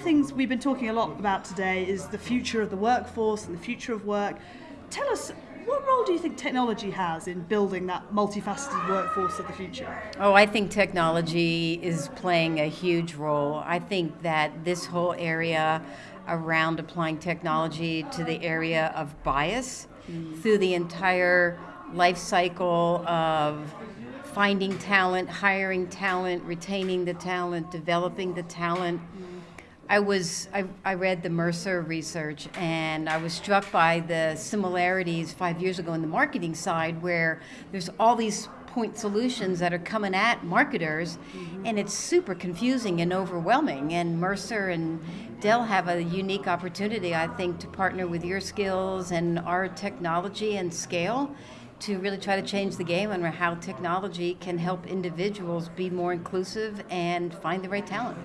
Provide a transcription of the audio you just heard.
things we've been talking a lot about today is the future of the workforce and the future of work. Tell us, what role do you think technology has in building that multifaceted workforce of the future? Oh, I think technology is playing a huge role. I think that this whole area around applying technology to the area of bias mm. through the entire life cycle of finding talent, hiring talent, retaining the talent, developing the talent. I was I, I, read the Mercer research and I was struck by the similarities five years ago in the marketing side where there's all these point solutions that are coming at marketers mm-hmm. and it's super confusing and overwhelming and Mercer and Dell have a unique opportunity I think to partner with your skills and our technology and scale to really try to change the game on how technology can help individuals be more inclusive and find the right talent.